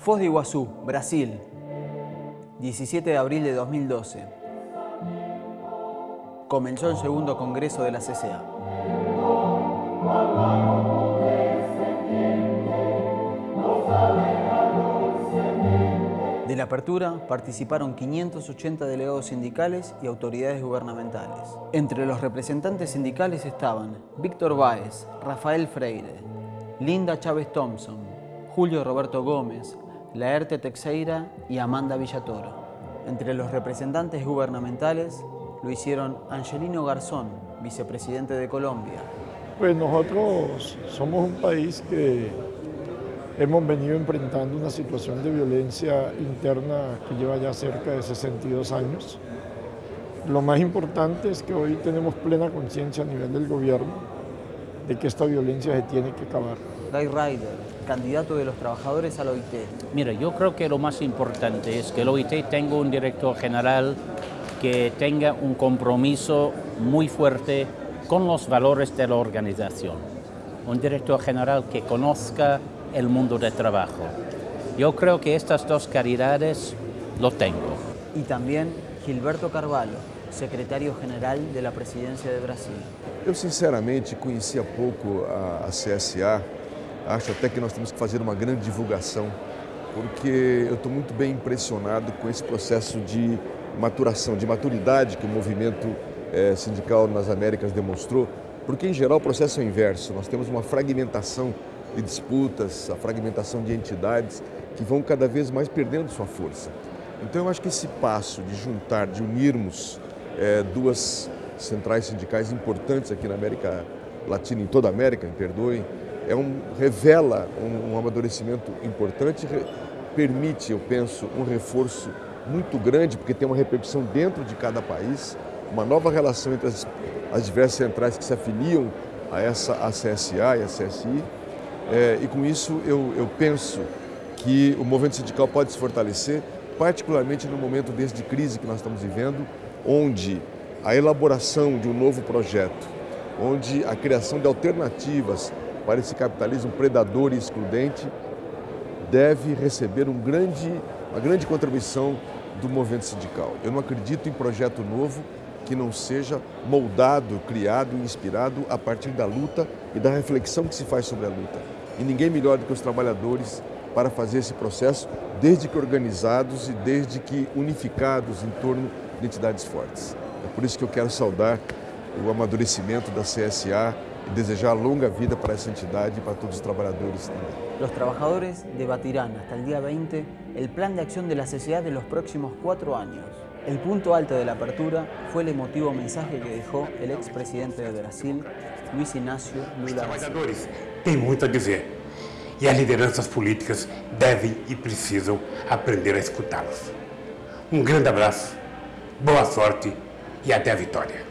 Foz de Iguazú, Brasil, 17 de abril de 2012. Comenzó el segundo congreso de la CCA. De la apertura participaron 580 delegados sindicales y autoridades gubernamentales. Entre los representantes sindicales estaban Víctor Báez, Rafael Freire, Linda Chávez Thompson, Julio Roberto Gómez, Laerte Texeira y Amanda Villatoro. Entre los representantes gubernamentales lo hicieron Angelino Garzón, vicepresidente de Colombia. Pues nosotros somos un país que hemos venido enfrentando una situación de violencia interna que lleva ya cerca de 62 años. Lo más importante es que hoy tenemos plena conciencia a nivel del gobierno de que esta violencia se tiene que acabar. Guy Ryder, candidato de los trabajadores al OIT. Mira, yo creo que lo más importante es que el OIT tenga un director general que tenga un compromiso muy fuerte con los valores de la organización. Un director general que conozca el mundo del trabajo. Yo creo que estas dos calidades lo tengo. Y también Gilberto Carvalho, secretário general de la presidencia de Brasil. Eu sinceramente conhecia pouco a, a CSA, acho até que nós temos que fazer uma grande divulgação, porque eu estou muito bem impressionado com esse processo de maturação, de maturidade que o movimento eh, sindical nas Américas demonstrou, porque em geral o processo é o inverso, nós temos uma fragmentação de disputas, a fragmentação de entidades que vão cada vez mais perdendo sua força. Então eu acho que esse passo de juntar, de unirmos é, duas centrais sindicais importantes aqui na América Latina, em toda a América, me perdoem, é um, revela um, um amadurecimento importante, re, permite, eu penso, um reforço muito grande, porque tem uma repercussão dentro de cada país, uma nova relação entre as, as diversas centrais que se afiliam a essa a CSA e a CSI, é, e com isso eu, eu penso que o movimento sindical pode se fortalecer, particularmente no momento desse de crise que nós estamos vivendo, onde a elaboração de um novo projeto, onde a criação de alternativas para esse capitalismo predador e excludente deve receber um grande, uma grande contribuição do movimento sindical. Eu não acredito em projeto novo que não seja moldado, criado e inspirado a partir da luta e da reflexão que se faz sobre a luta e ninguém melhor do que os trabalhadores para fazer esse processo, desde que organizados e desde que unificados em torno de entidades fortes. É por isso que eu quero saudar o amadurecimento da CSA e desejar longa vida para essa entidade e para todos os trabalhadores também. Los trabajadores debatirán hasta el día 20 el plan de acción de la CCA de los próximos cuatro años. El punto alto de la apertura fue el emotivo mensaje que dejó el expresidente de Brasil, Luiz Inácio Lula. Os trabalhadores têm muito a dizer e as lideranças políticas devem e precisam aprender a escutá-los. Um grande abraço, boa sorte e até a vitória.